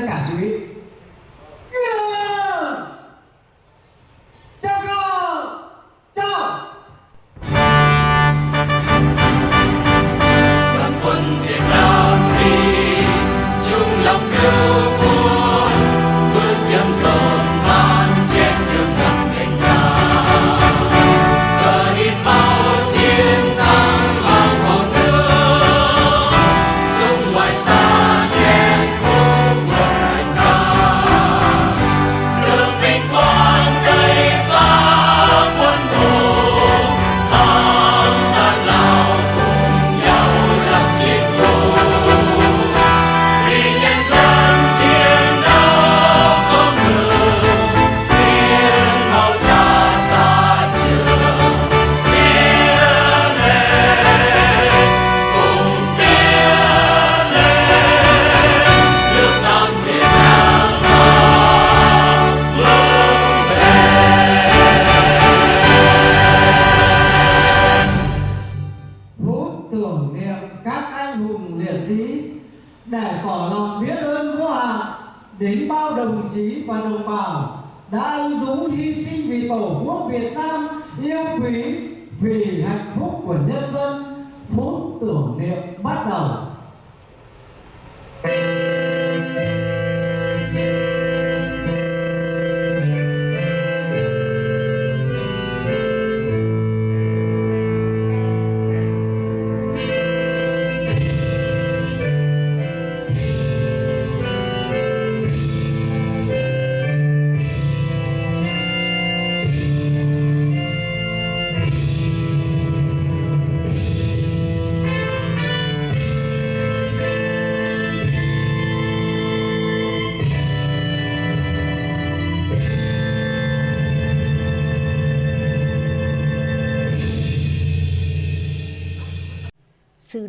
的感觉 sinh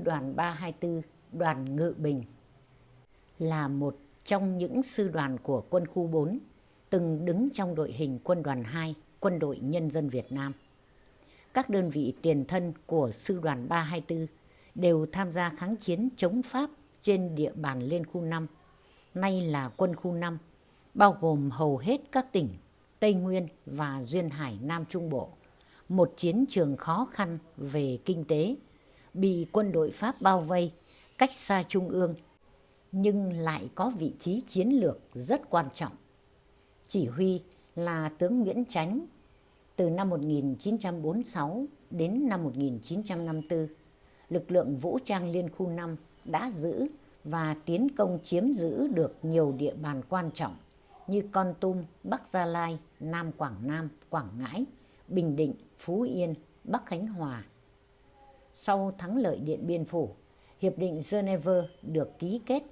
đoàn 324 đoàn Ngự Bình là một trong những sư đoàn của quân khu 4 từng đứng trong đội hình quân đoàn 2 quân đội nhân dân Việt Nam. Các đơn vị tiền thân của sư đoàn 324 đều tham gia kháng chiến chống Pháp trên địa bàn Liên khu 5, nay là quân khu 5, bao gồm hầu hết các tỉnh Tây Nguyên và Duyên Hải Nam Trung Bộ. Một chiến trường khó khăn về kinh tế, bị quân đội Pháp bao vây cách xa Trung ương, nhưng lại có vị trí chiến lược rất quan trọng. Chỉ huy là tướng Nguyễn Chánh từ năm 1946 đến năm 1954, lực lượng vũ trang Liên khu 5 đã giữ và tiến công chiếm giữ được nhiều địa bàn quan trọng như Con Tum, Bắc Gia Lai, Nam Quảng Nam, Quảng Ngãi, Bình Định, Phú Yên, Bắc Khánh Hòa. Sau thắng lợi Điện Biên Phủ, Hiệp định Geneva được ký kết.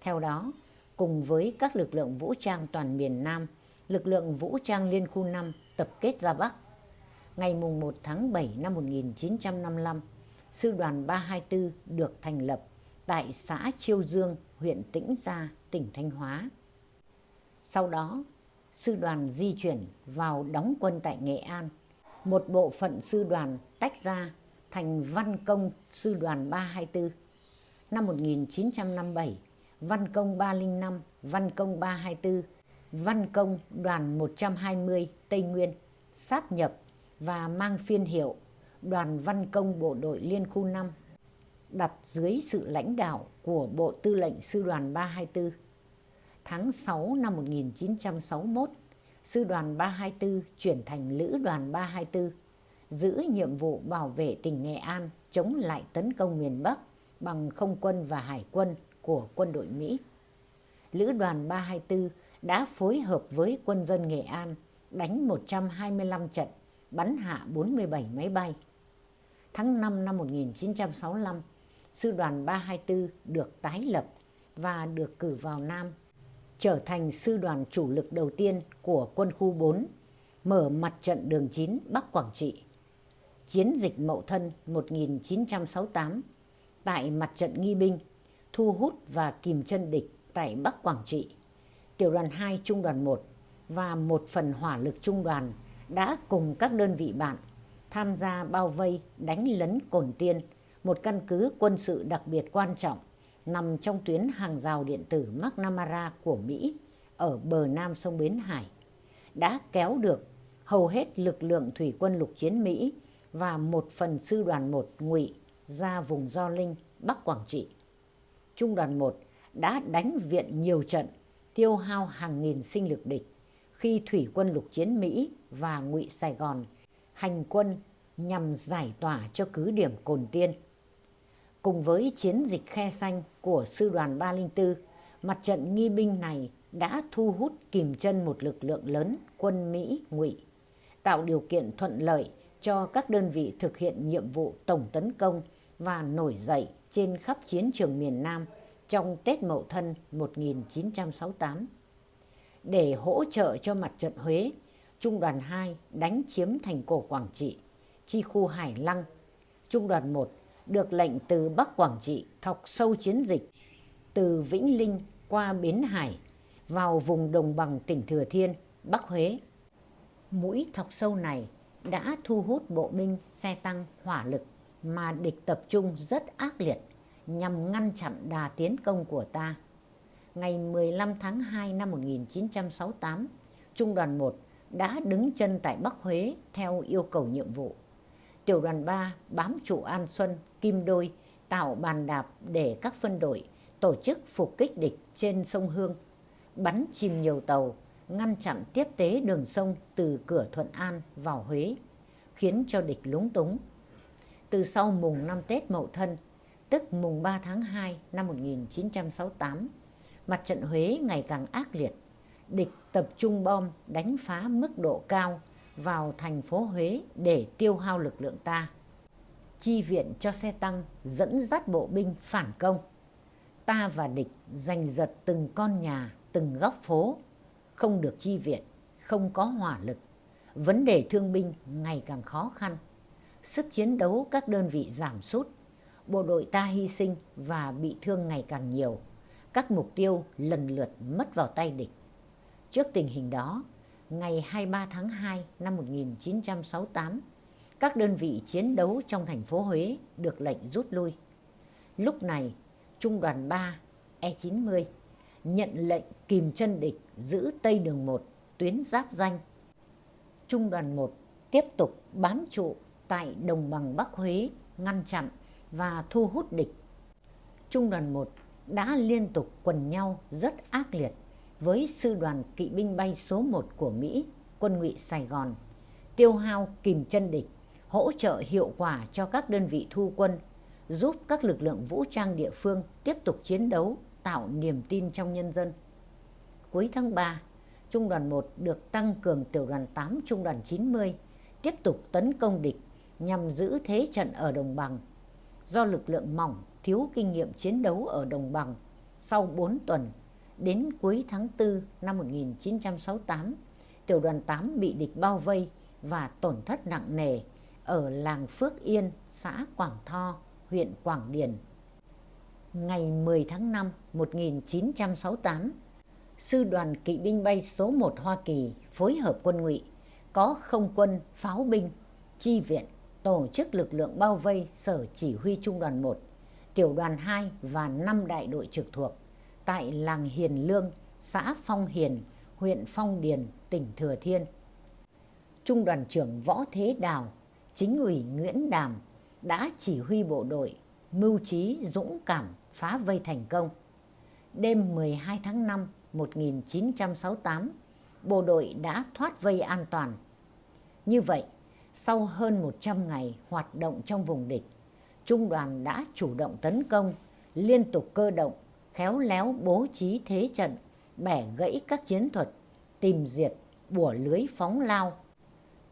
Theo đó, cùng với các lực lượng vũ trang toàn miền Nam, lực lượng vũ trang Liên khu 5 tập kết ra Bắc. Ngày 1 tháng 7 năm 1955, Sư đoàn 324 được thành lập tại xã Chiêu Dương, huyện Tĩnh Gia, tỉnh Thanh Hóa. Sau đó, sư đoàn di chuyển vào đóng quân tại Nghệ An. Một bộ phận sư đoàn tách ra thành Văn Công Sư đoàn 324. Năm 1957, Văn Công 305, Văn Công 324, Văn Công đoàn 120 Tây Nguyên sáp nhập và mang phiên hiệu Đoàn Văn Công Bộ đội Liên khu 5 đặt dưới sự lãnh đạo của Bộ Tư lệnh Sư đoàn 324. Tháng 6 năm 1961, Sư đoàn 324 chuyển thành Lữ đoàn 324, giữ nhiệm vụ bảo vệ tỉnh Nghệ An chống lại tấn công miền Bắc bằng không quân và hải quân của quân đội Mỹ. Lữ đoàn 324 đã phối hợp với quân dân Nghệ An đánh 125 trận, bắn hạ 47 máy bay. Tháng 5 năm 1965, Sư đoàn 324 được tái lập và được cử vào Nam, trở thành sư đoàn chủ lực đầu tiên của quân khu 4, mở mặt trận đường 9 Bắc Quảng Trị. Chiến dịch Mậu Thân 1968 tại mặt trận nghi binh, thu hút và kìm chân địch tại Bắc Quảng Trị. Tiểu đoàn 2 Trung đoàn 1 và một phần hỏa lực trung đoàn đã cùng các đơn vị bạn tham gia bao vây đánh lấn Cồn Tiên, một căn cứ quân sự đặc biệt quan trọng nằm trong tuyến hàng rào điện tử McNamara của Mỹ ở bờ nam sông Bến Hải, đã kéo được hầu hết lực lượng thủy quân lục chiến Mỹ và một phần sư đoàn 1 ngụy ra vùng Gio Linh, Bắc Quảng Trị. Trung đoàn 1 đã đánh viện nhiều trận, tiêu hao hàng nghìn sinh lực địch khi thủy quân lục chiến Mỹ và ngụy Sài Gòn hành quân nhằm giải tỏa cho cứ điểm Cồn Tiên. Cùng với chiến dịch khe xanh của sư đoàn 304, mặt trận nghi binh này đã thu hút kìm chân một lực lượng lớn quân Mỹ ngụy, tạo điều kiện thuận lợi cho các đơn vị thực hiện nhiệm vụ tổng tấn công và nổi dậy trên khắp chiến trường miền Nam trong Tết Mậu Thân 1968. Để hỗ trợ cho mặt trận Huế, Trung đoàn 2 đánh chiếm thành cổ Quảng Trị, chi khu Hải Lăng. Trung đoàn 1 được lệnh từ Bắc Quảng Trị thọc sâu chiến dịch từ Vĩnh Linh qua Bến Hải vào vùng đồng bằng tỉnh Thừa Thiên, Bắc Huế. Mũi thọc sâu này đã thu hút bộ binh xe tăng hỏa lực mà địch tập trung rất ác liệt nhằm ngăn chặn đà tiến công của ta. Ngày 15 tháng 2 năm 1968, Trung đoàn 1 đã đứng chân tại Bắc Huế theo yêu cầu nhiệm vụ. Tiểu đoàn 3 bám trụ An Xuân, Kim Đôi, tạo bàn đạp để các phân đội tổ chức phục kích địch trên sông Hương, bắn chìm nhiều tàu, ngăn chặn tiếp tế đường sông từ cửa Thuận An vào Huế, khiến cho địch lúng túng. Từ sau mùng năm Tết Mậu Thân, tức mùng 3 tháng 2 năm 1968, mặt trận Huế ngày càng ác liệt. Địch tập trung bom đánh phá mức độ cao vào thành phố Huế để tiêu hao lực lượng ta. Chi viện cho xe tăng dẫn dắt bộ binh phản công. Ta và địch giành giật từng con nhà, từng góc phố, không được chi viện, không có hỏa lực. Vấn đề thương binh ngày càng khó khăn. Sức chiến đấu các đơn vị giảm sút. Bộ đội ta hy sinh và bị thương ngày càng nhiều. Các mục tiêu lần lượt mất vào tay địch. Trước tình hình đó, ngày 23 tháng 2 năm 1968, các đơn vị chiến đấu trong thành phố Huế được lệnh rút lui. Lúc này, Trung đoàn 3 E90 nhận lệnh kìm chân địch giữ Tây đường 1 tuyến giáp danh. Trung đoàn 1 tiếp tục bám trụ tại đồng bằng Bắc Huế ngăn chặn và thu hút địch. Trung đoàn 1 đã liên tục quần nhau rất ác liệt với sư đoàn kỵ binh bay số 1 của Mỹ, quân ngụy Sài Gòn, tiêu hao kìm chân địch, hỗ trợ hiệu quả cho các đơn vị thu quân, giúp các lực lượng vũ trang địa phương tiếp tục chiến đấu, tạo niềm tin trong nhân dân. Cuối tháng 3, Trung đoàn 1 được tăng cường tiểu đoàn 8 Trung đoàn 90, tiếp tục tấn công địch nhằm giữ thế trận ở đồng bằng. Do lực lượng mỏng, thiếu kinh nghiệm chiến đấu ở đồng bằng, sau 4 tuần đến cuối tháng 4 năm 1968, tiểu đoàn 8 bị địch bao vây và tổn thất nặng nề ở làng Phước Yên, xã Quảng Tho, huyện Quảng Điền. Ngày 10 tháng 5 1968, Sư đoàn kỵ binh bay số 1 Hoa Kỳ phối hợp quân ngụy có không quân, pháo binh, chi viện, tổ chức lực lượng bao vây sở chỉ huy trung đoàn 1, tiểu đoàn 2 và 5 đại đội trực thuộc tại làng Hiền Lương, xã Phong Hiền, huyện Phong Điền, tỉnh Thừa Thiên. Trung đoàn trưởng Võ Thế Đào, chính ủy Nguyễn Đàm đã chỉ huy bộ đội mưu trí dũng cảm phá vây thành công. Đêm 12 tháng 5 1968, bộ đội đã thoát vây an toàn. Như vậy, sau hơn 100 ngày hoạt động trong vùng địch, Trung đoàn đã chủ động tấn công, liên tục cơ động khéo léo bố trí thế trận, bẻ gãy các chiến thuật, tìm diệt, bủa lưới phóng lao,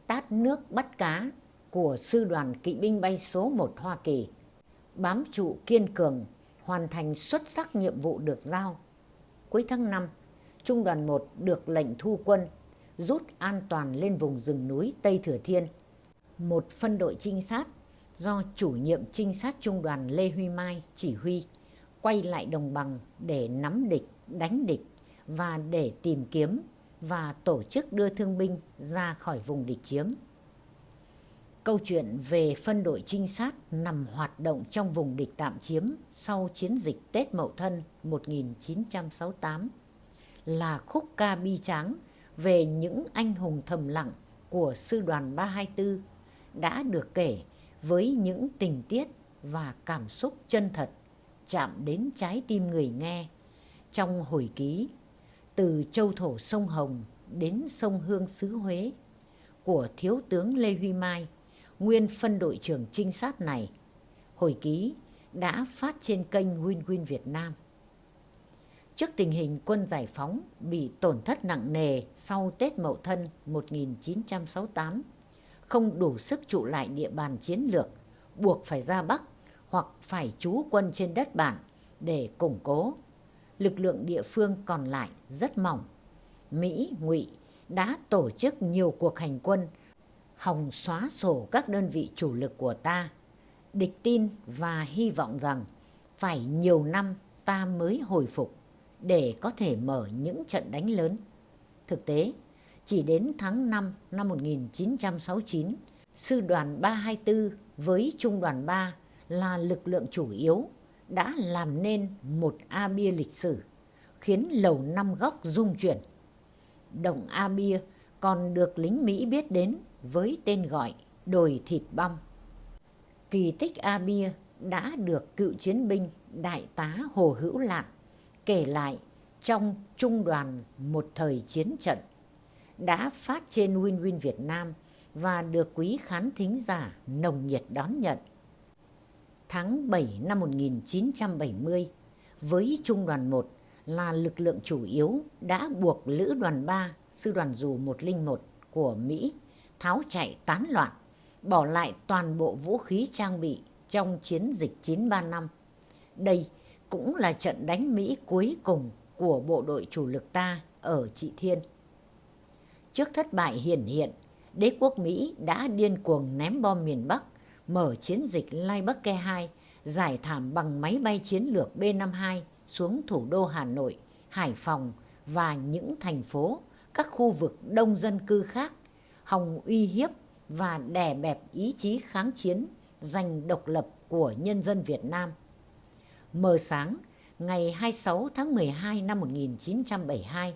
tát nước bắt cá của sư đoàn kỵ binh bay số 1 Hoa Kỳ, bám trụ kiên cường, hoàn thành xuất sắc nhiệm vụ được giao. Cuối tháng 5, Trung đoàn 1 được lệnh thu quân, rút an toàn lên vùng rừng núi Tây Thừa Thiên. Một phân đội trinh sát do chủ nhiệm trinh sát trung đoàn Lê Huy Mai chỉ huy quay lại đồng bằng để nắm địch, đánh địch và để tìm kiếm và tổ chức đưa thương binh ra khỏi vùng địch chiếm. Câu chuyện về phân đội trinh sát nằm hoạt động trong vùng địch tạm chiếm sau chiến dịch Tết Mậu Thân 1968 là khúc ca bi tráng về những anh hùng thầm lặng của sư đoàn 324 đã được kể với những tình tiết và cảm xúc chân thật chạm đến trái tim người nghe trong hồi ký từ châu thổ sông Hồng đến sông Hương xứ Huế của Thiếu tướng Lê Huy Mai, nguyên phân đội trưởng trinh sát này. Hồi ký đã phát trên kênh Win Win Việt Nam. Trước tình hình quân giải phóng bị tổn thất nặng nề sau Tết Mậu Thân 1968, không đủ sức trụ lại địa bàn chiến lược, buộc phải ra Bắc hoặc phải trú quân trên đất bản để củng cố. Lực lượng địa phương còn lại rất mỏng. Mỹ, Ngụy đã tổ chức nhiều cuộc hành quân hòng xóa sổ các đơn vị chủ lực của ta. Địch tin và hy vọng rằng phải nhiều năm ta mới hồi phục để có thể mở những trận đánh lớn. Thực tế, chỉ đến tháng 5 năm 1969, sư đoàn 324 với trung đoàn 3 là lực lượng chủ yếu đã làm nên một A bia lịch sử, khiến lầu năm góc rung chuyển. Động A bia còn được lính Mỹ biết đến với tên gọi đồi thịt băm. Kỳ tích A bia đã được cựu chiến binh đại tá Hồ Hữu lạc kể lại trong trung đoàn một thời chiến trận đã phát trên Win Win Việt Nam và được quý khán thính giả nồng nhiệt đón nhận. Tháng 7 năm 1970, với Trung đoàn 1 là lực lượng chủ yếu đã buộc Lữ đoàn 3, Sư đoàn dù 101 của Mỹ tháo chạy tán loạn, bỏ lại toàn bộ vũ khí trang bị trong chiến dịch 935. Đây cũng là trận đánh Mỹ cuối cùng của bộ đội chủ lực ta ở Trị Thiên. Trước thất bại hiển hiện, đế quốc Mỹ đã điên cuồng ném bom miền Bắc, mở chiến dịch Lai Bắc Ke 2, giải thảm bằng máy bay chiến lược B-52 xuống thủ đô Hà Nội, Hải Phòng và những thành phố, các khu vực đông dân cư khác, hòng uy hiếp và đè bẹp ý chí kháng chiến giành độc lập của nhân dân Việt Nam. Mờ sáng, ngày 26 tháng 12 năm 1972,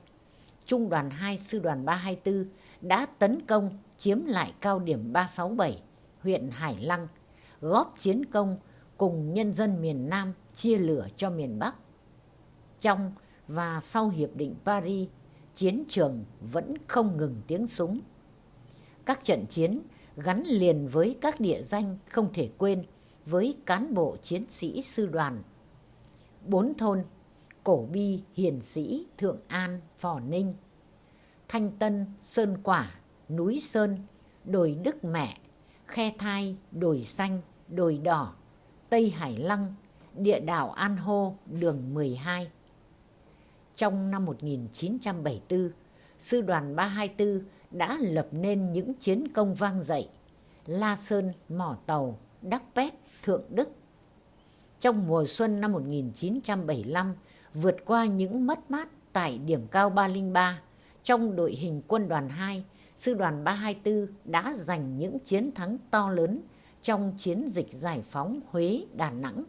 Trung đoàn 2 Sư đoàn 324 đã tấn công chiếm lại cao điểm 367, huyện Hải Lăng, góp chiến công cùng nhân dân miền Nam chia lửa cho miền Bắc. Trong và sau Hiệp định Paris, chiến trường vẫn không ngừng tiếng súng. Các trận chiến gắn liền với các địa danh không thể quên với cán bộ chiến sĩ sư đoàn. Bốn thôn Cổ Bi, Hiền Sĩ, Thượng An, Phò Ninh, Thanh Tân, Sơn Quả, Núi Sơn, Đồi Đức Mẹ, Khe Thai, Đồi Xanh, Đồi Đỏ, Tây Hải Lăng, địa đảo An Hô, đường 12. Trong năm 1974, Sư đoàn 324 đã lập nên những chiến công vang dậy La Sơn, Mỏ Tàu, Đắc Pét, Thượng Đức. Trong mùa xuân năm 1975, vượt qua những mất mát tại điểm cao 303, trong đội hình quân đoàn 2, sư đoàn 324 đã giành những chiến thắng to lớn trong chiến dịch giải phóng Huế Đà Nẵng,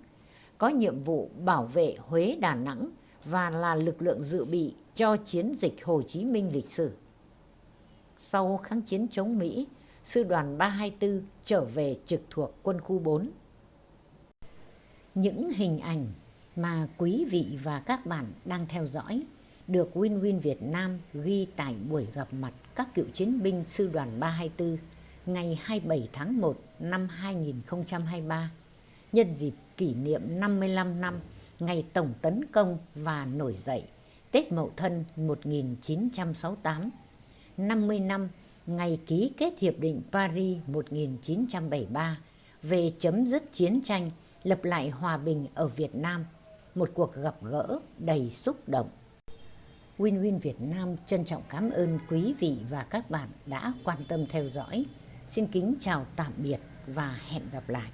có nhiệm vụ bảo vệ Huế Đà Nẵng và là lực lượng dự bị cho chiến dịch Hồ Chí Minh lịch sử. Sau kháng chiến chống Mỹ, sư đoàn 324 trở về trực thuộc quân khu 4. Những hình ảnh mà quý vị và các bạn đang theo dõi được Win Win Việt Nam ghi tại buổi gặp mặt các cựu chiến binh sư đoàn 324 ngày 27 tháng 1 năm 2023 nhân dịp kỷ niệm 55 năm ngày tổng tấn công và nổi dậy Tết Mậu Thân 1968, 50 năm ngày ký kết Hiệp định Paris 1973 về chấm dứt chiến tranh, lập lại hòa bình ở Việt Nam, một cuộc gặp gỡ đầy xúc động. Win Win Việt Nam trân trọng cảm ơn quý vị và các bạn đã quan tâm theo dõi. Xin kính chào tạm biệt và hẹn gặp lại.